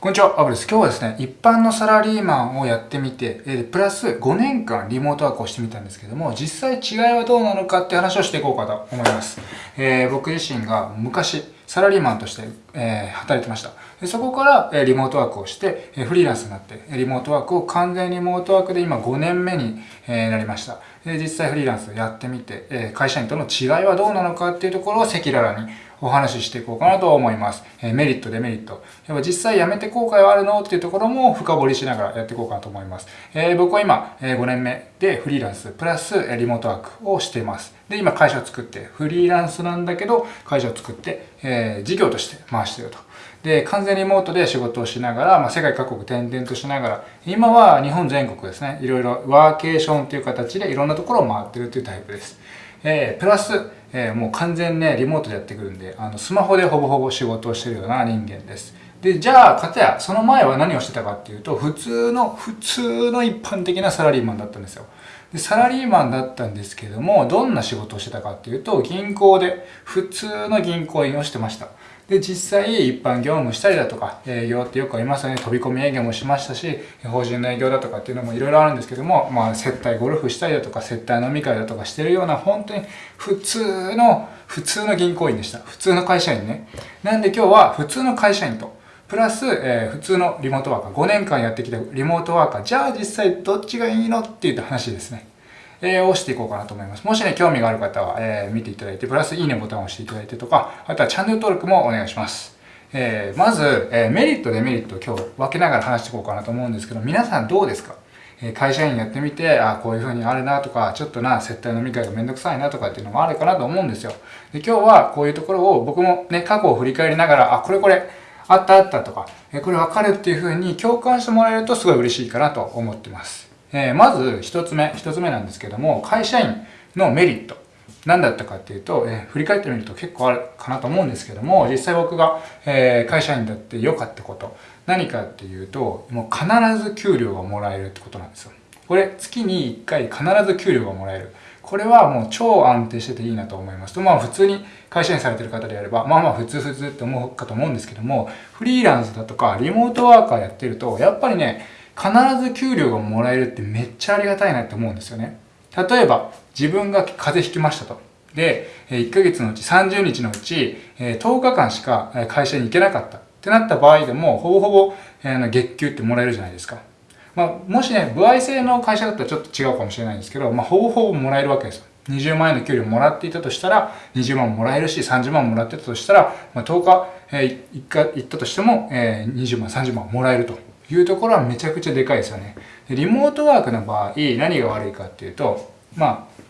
こんにちは、アブです。今日はですね、一般のサラリーマンをやってみて、えプラス5年間リモートワークをしてみたんですけども、実際違いはどうなのかって話をしていこうかと思います。えー、僕自身が昔、サラリーマンとして、えー、働いてました。でそこから、えリモートワークをして、えフリーランスになって、リモートワークを完全リモートワークで今5年目に、えなりました。で実際フリーランスやってみて、え会社員との違いはどうなのかっていうところを赤裸々にお話ししていこうかなと思います。えメリット、デメリット。やっぱ実際やめて後悔はあるの？っていうところも深掘りしながらやっていこうかなと思います。えー、僕は今、え5年目でフリーランスプラスリモートワークをしています。で、今会社を作って、フリーランスなんだけど、会社を作って、えー、事業として回してると。で、完全リモートで仕事をしながら、まあ、世界各国転々としながら、今は日本全国ですね、いろいろワーケーションという形でいろんなところを回ってるというタイプです。えー、プラス、えー、もう完全ね、リモートでやってくるんで、あの、スマホでほぼほぼ仕事をしてるような人間です。で、じゃあ、かたや、その前は何をしてたかっていうと、普通の、普通の一般的なサラリーマンだったんですよ。で、サラリーマンだったんですけども、どんな仕事をしてたかっていうと、銀行で、普通の銀行員をしてました。で、実際一般業務したりだとか、営業ってよくありますよね。飛び込み営業もしましたし、法人の営業だとかっていうのもいろいろあるんですけども、まあ、接待ゴルフしたりだとか、接待飲み会だとかしてるような、本当に普通の、普通の銀行員でした。普通の会社員ね。なんで今日は普通の会社員と、プラス、えー、普通のリモートワーカー、5年間やってきたリモートワーカー、じゃあ実際どっちがいいの？っていう話ですね。えー、をしていこうかなと思います。もしね、興味がある方は、えー、見ていただいて、プラスいいねボタンを押していただいてとか、あとはチャンネル登録もお願いします。えー、まず、えー、メリット、デメリットを今日分けながら話していこうかなと思うんですけど、皆さんどうですか？え会社員やってみて、あこういう風にあるなとか、ちょっとな、接待飲み会がめんどくさいなとかっていうのもあるかなと思うんですよ。で今日はこういうところを僕もね、過去を振り返りながら、あ、これこれ、あったあったとか、えこれ分かるっていう風に共感してもらえるとすごい嬉しいかなと思ってます。えー、まず一つ目、一つ目なんですけども、会社員のメリット。何だったかっていうと、えー、振り返ってみると結構あるかなと思うんですけども、実際僕が、えー、会社員だって良かったこと、何かっていうと、もう必ず給料がもらえるってことなんですよ。これ、月に1回必ず給料がもらえる。これはもう超安定してていいなと思いますと、まあ普通に会社員されてる方であれば、まあまあ普通普通って思うかと思うんですけども、フリーランスだとかリモートワーカーやってると、やっぱりね、必ず給料がもらえるってめっちゃありがたいなって思うんですよね。例えば、自分が風邪ひきましたと。で、1ヶ月のうち30日のうち10日間しか会社に行けなかったってなった場合でも、ほぼほぼ月給ってもらえるじゃないですか。まあ、もしね、歩合制の会社だったらちょっと違うかもしれないんですけど、まあ、ほぼほぼもらえるわけですよ。20万円の給料もらっていたとしたら、20万もらえるし、30万もらってたとしたら、まあ、10日、えー、行ったとしても、えー、20万、30万もらえるというところはめちゃくちゃでかいですよね。リモートワークの場合、何が悪いかっていうと、まあ、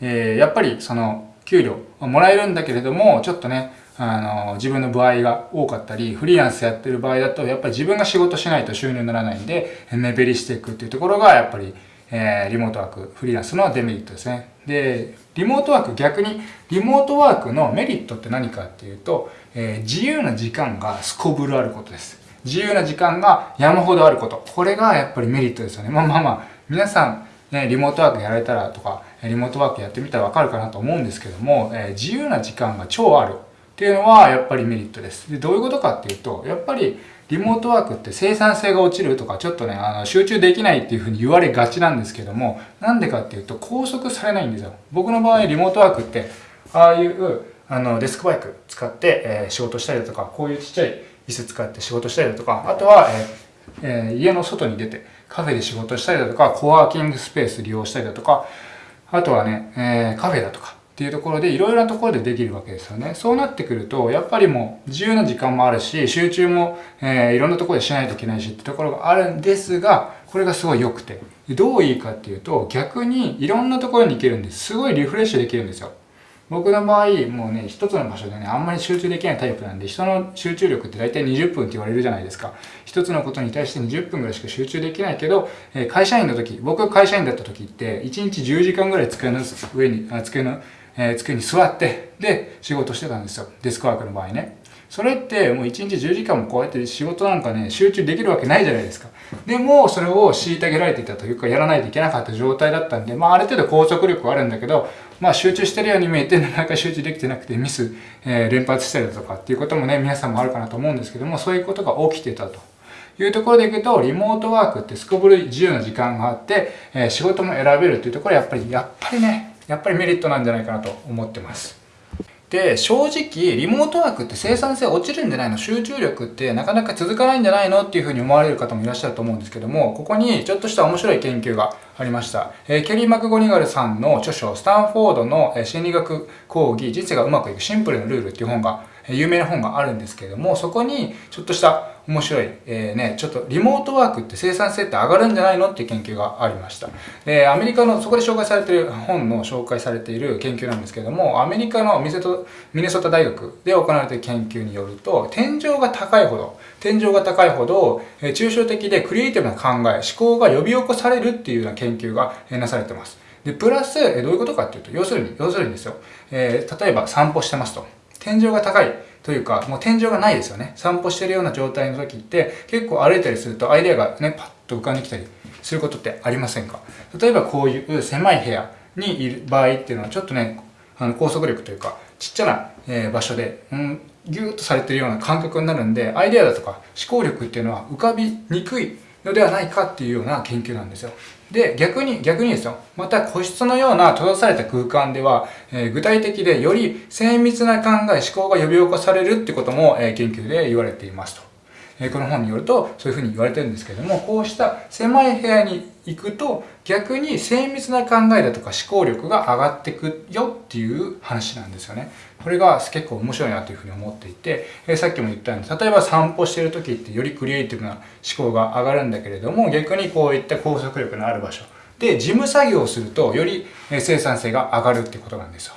えー、やっぱりその給料もらえるんだけれども、ちょっとね、あの、自分の歩合が多かったり、フリーランスやってる場合だと、やっぱり自分が仕事しないと収入にならないんで、目減りしていくっていうところが、やっぱり、えー、リモートワーク、フリーランスのデメリットですね。で、リモートワーク、逆に、リモートワークのメリットって何かっていうと、えー、自由な時間がすこぶるあることです。自由な時間が山ほどあること。これがやっぱりメリットですよね。まあまあまあ、皆さん、ね、リモートワークやられたらとか、リモートワークやってみたらわかるかなと思うんですけども、え、自由な時間が超あるっていうのはやっぱりメリットです。で、どういうことかっていうと、やっぱりリモートワークって生産性が落ちるとか、ちょっとね、あの、集中できないっていうふうに言われがちなんですけども、なんでかっていうと、拘束されないんですよ。僕の場合、リモートワークって、ああいう、あの、デスクバイク使って、えー、仕事したりだとか、こういうちっちゃい椅子使って仕事したりだとか、あとは、えーえ、家の外に出てカフェで仕事したりだとか、コワーキングスペース利用したりだとか、あとはね、えー、カフェだとかっていうところでいろいろなところでできるわけですよね。そうなってくると、やっぱりもう自由な時間もあるし、集中も、えー、いろんなところでしないといけないしってところがあるんですが、これがすごい良くて。どういいかっていうと、逆にいろんなところに行けるんです。すごいリフレッシュできるんですよ。僕の場合、もうね、一つの場所でね、あんまり集中できないタイプなんで、人の集中力って大体20分って言われるじゃないですか。一つのことに対して20分ぐらいしか集中できないけど、え会社員の時、僕が会社員だった時って、1日10時間ぐらい机の上に、あ机の、えー、机に座って、で、仕事してたんですよ。デスクワークの場合ね。それってもう1日10時間もこうやって仕事なんかね、集中できるわけないじゃないですか。でも、それを虐げられていたというか、やらないといけなかった状態だったんで、まあ、ある程度拘束力はあるんだけど、まあ、集中してるように見えて、なかなか集中できてなくて、ミス、えー、連発したりだとかっていうこともね、皆さんもあるかなと思うんですけども、そういうことが起きてたと。いうところでいくと、リモートワークってすこぶる自由な時間があって、えー、仕事も選べるっていうところはやっぱり、やっぱりね、やっぱりメリットなんじゃないかなと思ってます。で、正直、リモートワークって生産性落ちるんじゃないの？集中力ってなかなか続かないんじゃないの？っていうふうに思われる方もいらっしゃると思うんですけども、ここにちょっとした面白い研究がありました。えー、ケリー・マクゴニガルさんの著書、スタンフォードの心理学講義、人生がうまくいくシンプルなルールっていう本が有名な本があるんですけれども、そこにちょっとした面白い、えー、ね、ちょっとリモートワークって生産性って上がるんじゃないのっていう研究がありました。で、アメリカの、そこで紹介されている本の紹介されている研究なんですけれども、アメリカのミネソタ大学で行われている研究によると、天井が高いほど、天井が高いほど、えー、抽象的でクリエイティブな考え、思考が呼び起こされるっていうような研究がなされてます。で、プラス、えどういうことかっていうと、要するに、要するにですよ、えー、例えば散歩してますと。天井が高いというか、もう天井がないですよね。散歩してるような状態の時って、結構歩いたりするとアイデアがね、パッと浮かんできたりすることってありませんか？例えばこういう狭い部屋にいる場合っていうのは、ちょっとね、あの高速力というか、ちっちゃな、え、場所で、うん、ギューッとされてるような感覚になるんで、アイデアだとか思考力っていうのは浮かびにくいのではないかっていうような研究なんですよ。で、逆に、逆にですよ。また個室のような閉ざされた空間では、えー、具体的でより精密な考え、思考が呼び起こされるってことも、えー、研究で言われていますと。え、この本によると、そういうふうに言われてるんですけれども、こうした狭い部屋に行くと、逆に精密な考えだとか思考力が上がってくよっていう話なんですよね。これが結構面白いなというふうに思っていて、えさっきも言ったように、例えば散歩してる時ってよりクリエイティブな思考が上がるんだけれども、逆にこういった高速力のある場所で事務作業をすると、より生産性が上がるってことなんですよ。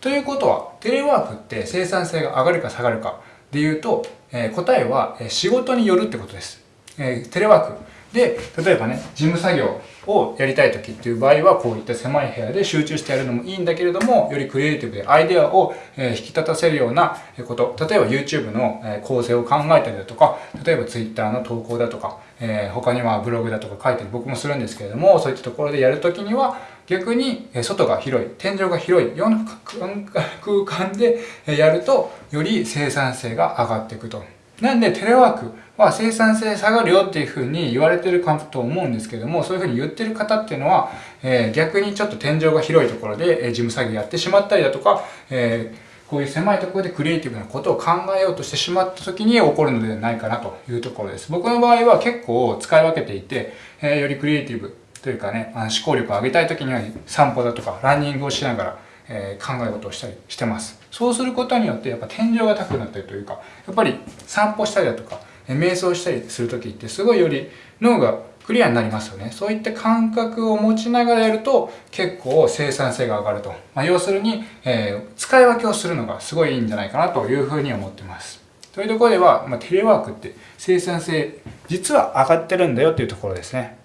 ということは、テレワークって生産性が上がるか下がるかで言うと、え答えは仕事によるってことです。えテレワークで、例えばね、事務作業をやりたい時っていう場合は、こういった狭い部屋で集中してやるのもいいんだけれども、よりクリエイティブでアイデアを引き立たせるようなこと、例えば YouTube の構成を考えたりだとか、例えば Twitter の投稿だとか、えー、他にはブログだとか書いたり僕もするんですけれども、そういったところでやるときには、逆に外が広い、天井が広いような空間でやると、より生産性が上がっていくと。なんでテレワークは生産性下がるよっていうふうに言われてるかと思うんですけども、そういうふうに言ってる方っていうのは、え、逆にちょっと天井が広いところで、え、事務作業やってしまったりだとか、え、こういう狭いところでクリエイティブなことを考えようとしてしまった時に起こるのではないかなというところです。僕の場合は結構使い分けていて、えー、よりクリエイティブというかね、あの思考力を上げたい時には散歩だとかランニングをしながら、えー、考え事をしたりしてます。そうすることによってやっぱ天井が高くなったりというか、やっぱり散歩したりだとか、瞑想したりする時ってすごいより脳がクリアになりますよね。そういった感覚を持ちながらやると結構生産性が上がると。まあ、要するに、えー、使い分けをするのがすごいいいんじゃないかなというふうに思ってます。というところでは、まあ、テレワークって生産性実は上がってるんだよっていうところですね。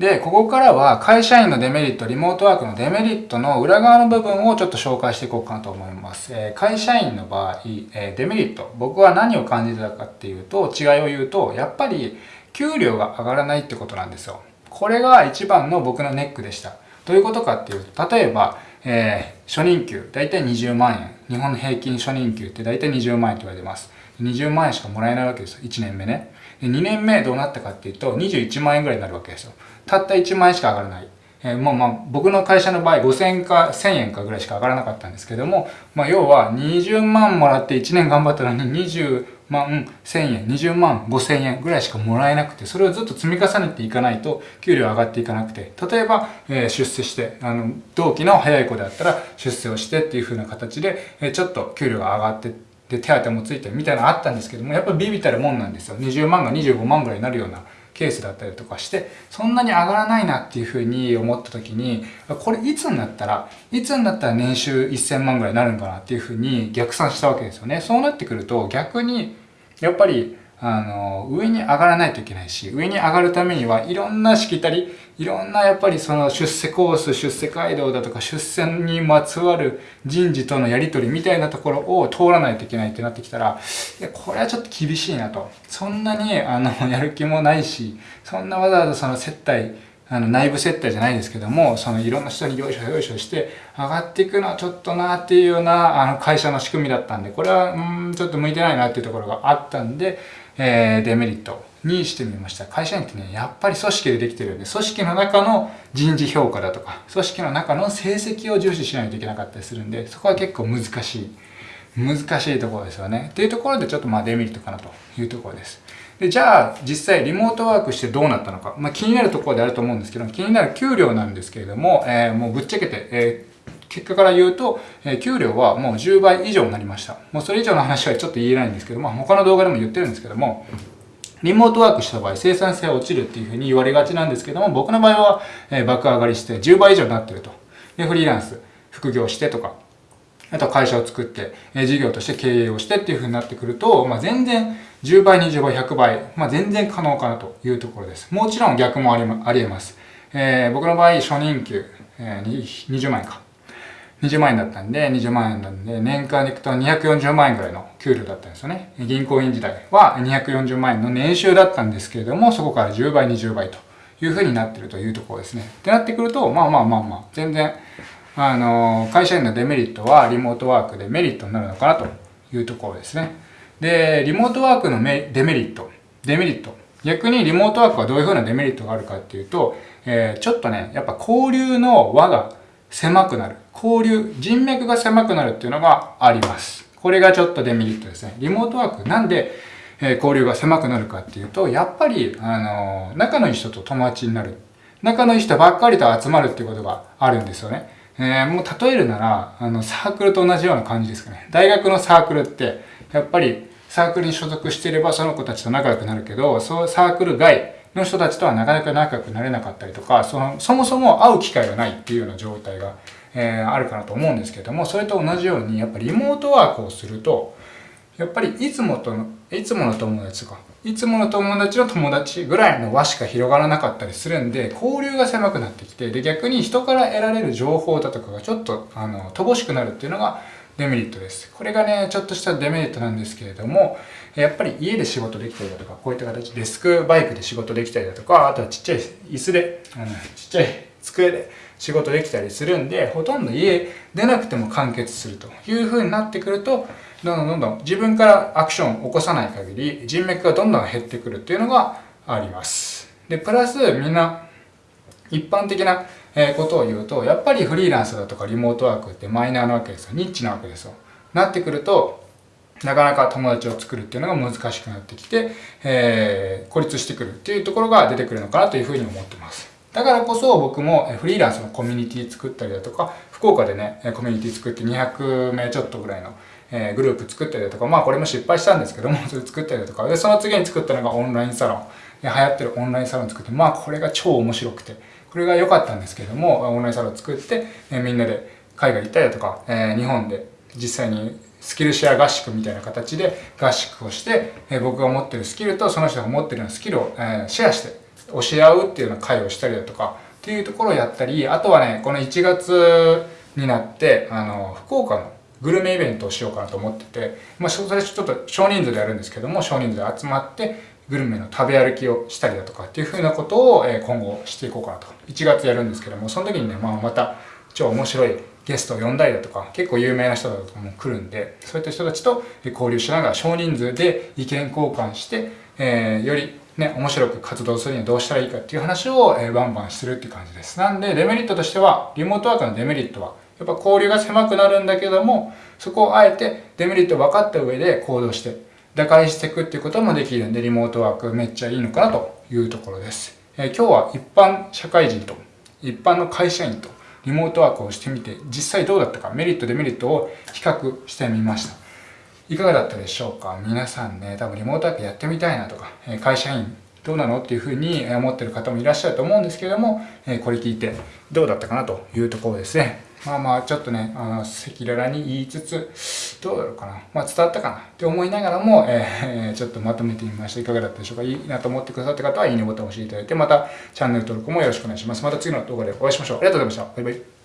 で、ここからは会社員のデメリット、リモートワークのデメリットの裏側の部分をちょっと紹介していこうかなと思います。えー、会社員の場合、えー、デメリット、僕は何を感じたかっていうと、違いを言うと、やっぱり給料が上がらないってことなんですよ。これが一番の僕のネックでした。どういうことかっていうと、例えば、えー、初任給、だいたい20万円。日本の平均初任給ってだいたい20万円と言われてます。20万円しかもらえないわけですよ。1年目ね。2年目どうなったかっていうと、21万円ぐらいになるわけですよ。たった1万円しか上がらない。えー、もうまあ僕の会社の場合5000円か1000円かぐらいしか上がらなかったんですけども、まあ要は20万もらって1年頑張ったのに20万1000円、20万5000円ぐらいしかもらえなくて、それをずっと積み重ねていかないと給料上がっていかなくて、例えば、えー、出世して、あの、同期の早い子であったら出世をしてっていう風な形で、えー、ちょっと給料が上がってで、手当もついてみたいなのあったんですけども、やっぱビビたるもんなんですよ。20万が25万ぐらいになるようなケースだったりとかして、そんなに上がらないなっていうふうに思った時に、これいつになったら、いつになったら年収1000万ぐらいになるんかなっていうふうに逆算したわけですよね。そうなってくると逆に、やっぱり、あの、上に上がらないといけないし、上に上がるためにはいろんなしきたり、いろんなやっぱりその出世コース、出世街道だとか出世にまつわる人事とのやりとりみたいなところを通らないといけないってなってきたら、いや、これはちょっと厳しいなと。そんなに、あの、やる気もないし、そんなわざわざその接待、あの内部接待じゃないですけども、そのいろんな人によいしょよいしょして上がっていくのはちょっとなっていうようなあの会社の仕組みだったんで、これはうんちょっと向いてないなっていうところがあったんで、えー、デメリットにしてみました。会社員ってね、やっぱり組織でできてるんで、組織の中の人事評価だとか、組織の中の成績を重視しないといけなかったりするんで、そこは結構難しい。難しいところですよね。っていうところでちょっとまあデメリットかなというところです。で、じゃあ実際リモートワークしてどうなったのか。まあ気になるところであると思うんですけど、気になる給料なんですけれども、えー、もうぶっちゃけて、えー、結果から言うと、え、給料はもう10倍以上になりました。もうそれ以上の話はちょっと言えないんですけど、まあ他の動画でも言ってるんですけども、リモートワークした場合生産性は落ちるっていうふうに言われがちなんですけども、僕の場合は、え爆上がりして10倍以上になってると。で、フリーランス、副業してとか、あとは会社を作って、え事業として経営をしてっていうふうになってくると、まあ、全然10倍、20倍、100倍、まあ、全然可能かなというところです。もちろん逆もありあり得ます。えー、僕の場合、初任給、えー、20万円か。20万円だったんで、20万円なんで、年間でいくと240万円ぐらいの給料だったんですよね。銀行員時代は240万円の年収だったんですけれども、そこから10倍、20倍というふうになってるというところですね。ってなってくると、まあまあまあまあ、全然、あの、会社員のデメリットはリモートワークでメリットになるのかなというところですね。で、リモートワークのデメリット、デメリット。逆にリモートワークはどういうふうなデメリットがあるかっていうと、えー、ちょっとね、やっぱ交流の輪が狭くなる。交流、人脈が狭くなるっていうのがあります。これがちょっとデメリットですね。リモートワーク、なんで、え、交流が狭くなるかっていうと、やっぱり、あのー、仲のいい人と友達になる。仲のいい人ばっかりと集まるっていうことがあるんですよね。えー、もう例えるなら、あの、サークルと同じような感じですかね。大学のサークルって、やっぱりサークルに所属していればその子たちと仲良くなるけど、そうサークル外の人たちとはなかなか仲良くなれなかったりとか、その、そもそも会う機会がないっていうような状態が、えー、あるかなと思うんですけども、それと同じように、やっぱりリモートワークをすると、やっぱりいつもとの、いつもの友達とか、いつもの友達の友達ぐらいの輪しか広がらなかったりするんで、交流が狭くなってきて、で、逆に人から得られる情報だとかがちょっと、あの、乏しくなるっていうのが、デメリットです。これがね、ちょっとしたデメリットなんですけれども、やっぱり家で仕事できたりだとか、こういった形、デスクバイクで仕事できたりだとか、あとはちっちゃい椅子で、うん、ちっちゃい机で仕事できたりするんで、ほとんど家出なくても完結するという風になってくると、どんどんどんどん自分からアクションを起こさない限り、人脈がどんどん減ってくるっていうのがあります。で、プラスみんな一般的なえことを言うと、やっぱりフリーランスだとかリモートワークってマイナーなわけですよ。ニッチなわけですよ。なってくると、なかなか友達を作るっていうのが難しくなってきて、えー、孤立してくるっていうところが出てくるのかなというふうに思ってます。だからこそ僕もフリーランスのコミュニティ作ったりだとか、福岡でね、コミュニティ作って200名ちょっとぐらいのえグループ作ったりだとか、まあこれも失敗したんですけども、それ作ったりだとか、で、その次に作ったのがオンラインサロン。流行ってるオンラインサロン作って、まあこれが超面白くて、これが良かったんですけども、オンラインサロン作って、えみんなで海外行ったりだとか、え日本で実際にスキルシェア合宿みたいな形で合宿をして、え僕が持ってるスキルとその人が持ってるようなスキルを、えシェアして教え合うっていうような会をしたりだとかっていうところをやったり、あとはね、この1月になって、あの、福岡のグルメイベントをしようかなと思ってて、まあ、それちょっと少人数でやるんですけども、少人数で集まって、グルメの食べ歩きをしたりだとかっていう風なことを今後していこうかなと。1月やるんですけども、その時にね、まあ、また超面白いゲストを呼んだりだとか、結構有名な人だとかも来るんで、そういった人たちと交流しながら少人数で意見交換して、えー、よりね、面白く活動するにはどうしたらいいかっていう話を、え、バンバンするっていう感じです。なんで、デメリットとしては、リモートワークのデメリットは、やっぱ交流が狭くなるんだけども、そこをあえてデメリット分かった上で行動して、打開していくっていうこともできるんで、リモートワークめっちゃいいのかなというところです。え、今日は一般社会人と一般の会社員とリモートワークをしてみて、実際どうだったか、メリット、デメリットを比較してみました。いかがだったでしょうか？皆さんね、多分リモートワークやってみたいなとか、え会社員どうなのっていうふうに思ってる方もいらっしゃると思うんですけれども、えこれ聞いてどうだったかなというところですね。まあまあちょっとね、あの、赤裸々に言いつつ、どうだろうかな。まあ伝わったかなって思いながらも、えー、ちょっとまとめてみました。いかがだったでしょうかいいなと思ってくださった方は、いいねボタンを押していただいて、またチャンネル登録もよろしくお願いします。また次の動画でお会いしましょう。ありがとうございました。バイバイ。